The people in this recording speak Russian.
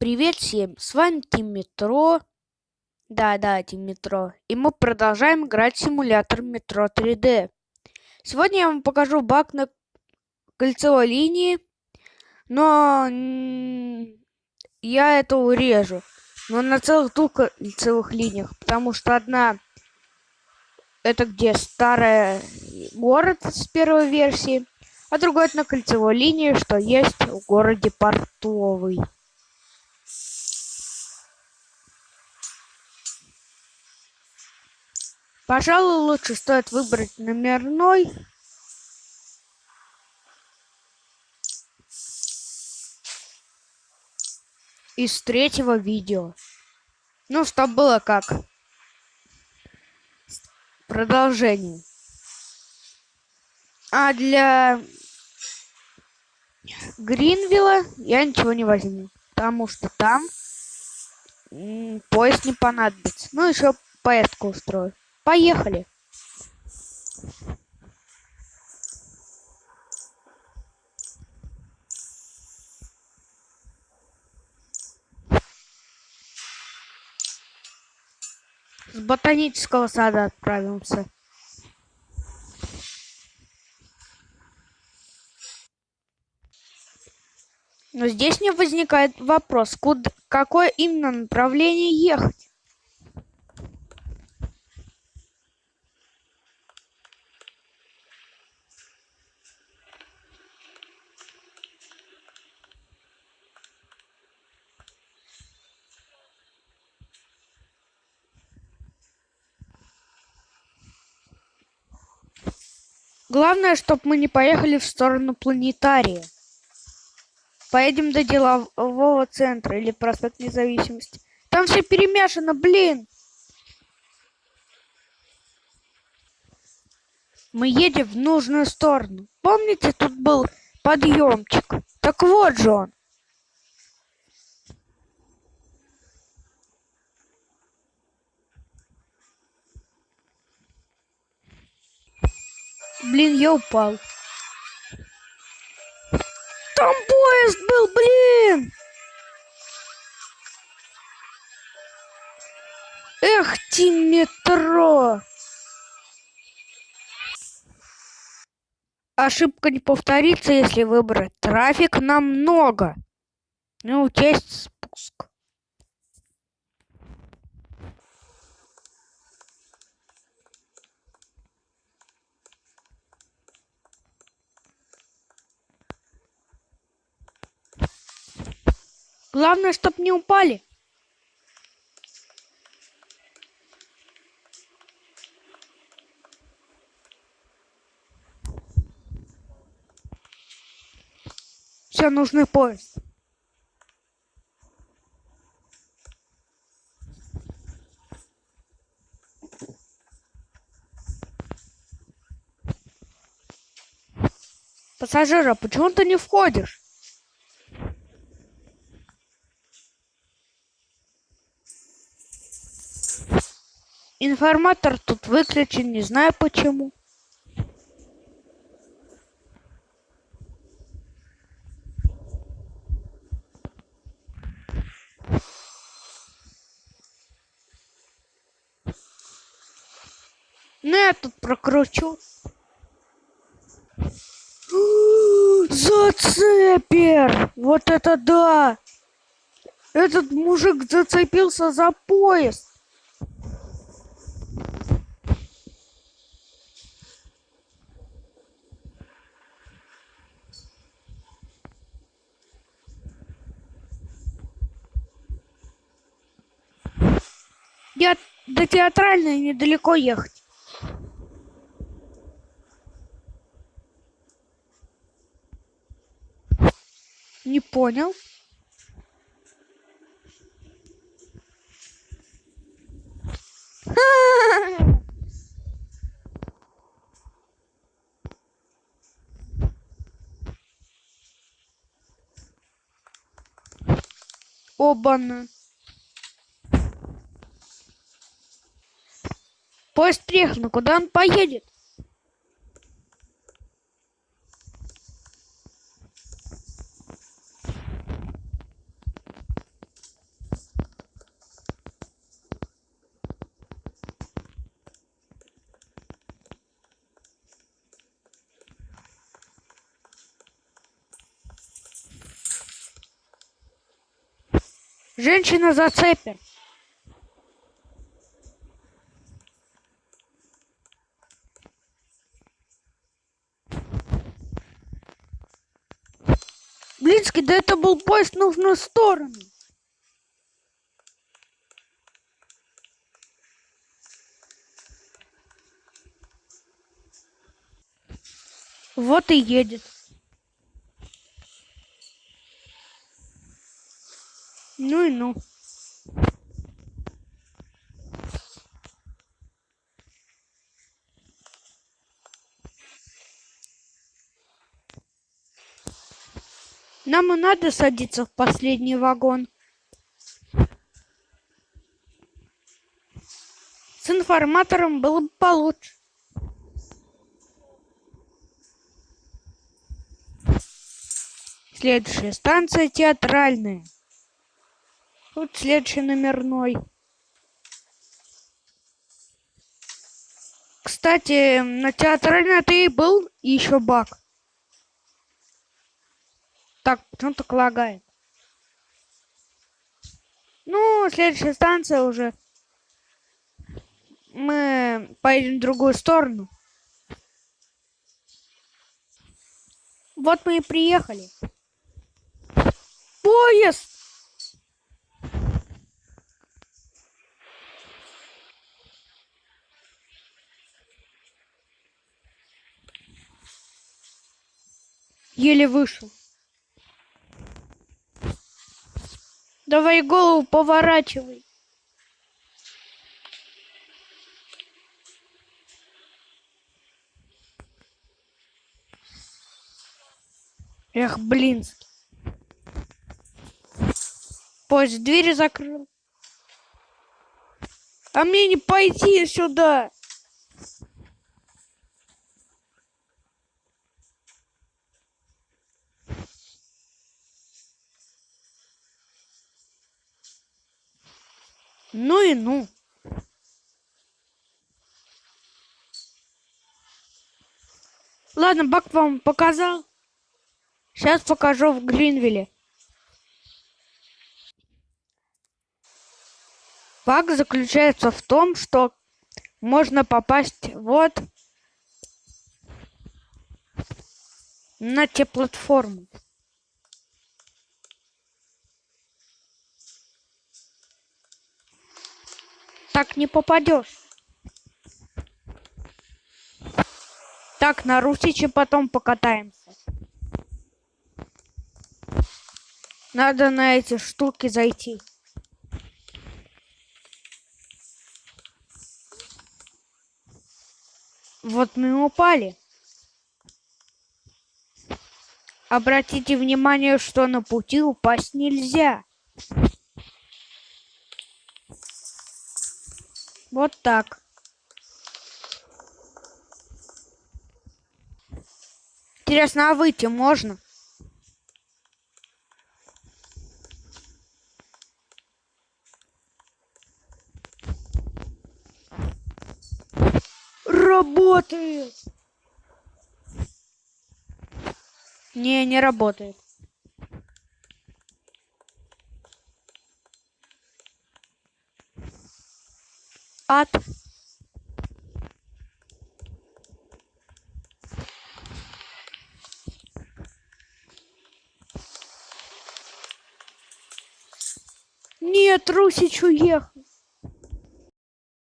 Привет всем, с вами Тим Метро. Да-да, Тим Метро. И мы продолжаем играть в симулятор Метро 3D. Сегодня я вам покажу баг на кольцевой линии, но я это урежу. Но на целых двух кольцевых линиях, потому что одна это где старый город с первой версии, а другой это на кольцевой линии, что есть в городе Портовый. Пожалуй, лучше стоит выбрать номерной. Из третьего видео. Ну, чтобы было как продолжение. А для Гринвилла я ничего не возьму, потому что там поезд не понадобится. Ну, еще поездку устрою. Поехали! С ботанического сада отправимся. Но здесь мне возникает вопрос, куда, какое именно направление ехать? Главное, чтобы мы не поехали в сторону планетария. Поедем до делового центра или проспект независимости. Там все перемешано, блин. Мы едем в нужную сторону. Помните, тут был подъемчик? Так вот же он. Блин, я упал. Там поезд был, блин! Эх, ти метро! Ошибка не повторится, если выбрать трафик намного. Ну, учесть спуск. Главное, чтоб не упали. Все, нужный поезд. Пассажира, почему ты не входишь? Информатор тут выключен, не знаю почему. Ну, я тут прокручу. Зацепер! Вот это да! Этот мужик зацепился за поезд. Я до театральной недалеко ехать. Не понял. Оба-на. Поезд приехал, но куда он поедет? Женщина зацепит. Да это был поезд в нужную сторону. Вот и едет. Ну и ну. Нам и надо садиться в последний вагон. С информатором было бы получше. Следующая станция театральная. Тут следующий номерной. Кстати, на театральной ты и был, еще баг. Так, почему так лагает? Ну, следующая станция уже. Мы поедем в другую сторону. Вот мы и приехали. Поезд! Еле вышел. Давай голову поворачивай. Эх, блин. Поезд двери закрыл. А мне не пойти сюда. Ну и ну. Ладно, Бак вам показал. Сейчас покажу в Гринвилле. Баг заключается в том, что можно попасть вот на те платформы. Так не попадешь. Так, на Русиче потом покатаемся. Надо на эти штуки зайти. Вот мы упали. Обратите внимание, что на пути упасть нельзя. Вот так. Интересно, а выйти можно? Работает! Не, не работает. Ад Нет, Русич уехал.